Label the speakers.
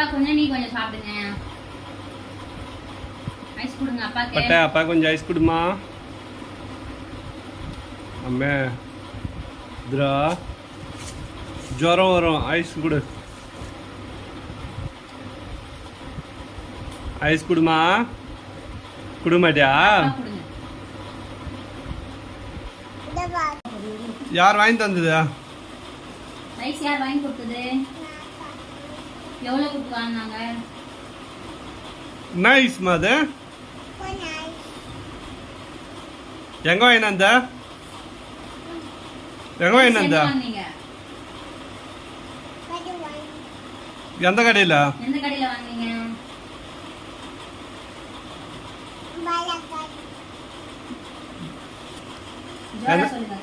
Speaker 1: அப்பா கொஞ்சம் நீ கொஞ்சம் சாப்பிடுங்க. ஐஸ் கொடுங்க அப்பாக்கு.
Speaker 2: பட்டை அப்பா கொஞ்சம் ஐஸ் கொடுமா? அம்மே இதுரா ஜுரம் வரும். ஐஸ் கொடு. ஐஸ் கொடுமா? கொடுக்க மாட்டியா
Speaker 1: அப்பா கொடுங்க.
Speaker 2: யார் வாங்கி தந்தது?
Speaker 1: ஐஸ் யார் வாங்கி கொடுத்தது? எவ்வளோ கொடுத்து வாங்கினாங்க?
Speaker 2: ஐஸ்மா அது? எங்க வாங்கினந்த எங்க வாங்கினந்த
Speaker 1: எங்க வாங்குனீங்க?
Speaker 2: எந்த கடையில்?
Speaker 1: எந்த கடையில வாங்குனீங்க? ஜோரா சொல்லுங்க.